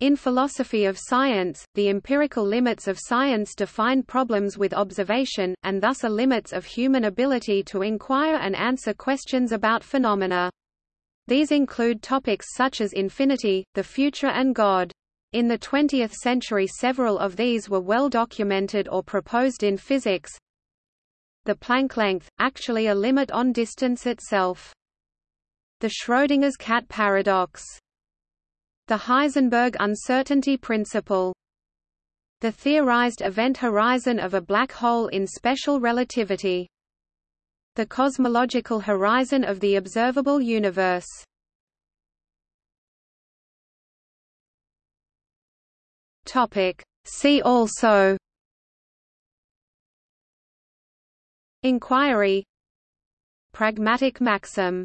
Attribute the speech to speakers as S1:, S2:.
S1: In philosophy of science, the empirical limits of science define problems with observation, and thus are limits of human ability to inquire and answer questions about phenomena. These include topics such as infinity, the future and God. In the 20th century several of these were well documented or proposed in physics. The Planck length, actually a limit on distance itself. The Schrödinger's cat paradox the Heisenberg uncertainty principle. The theorized event horizon of a black hole in special relativity. The cosmological horizon of the observable universe. Topic. See also Inquiry Pragmatic maxim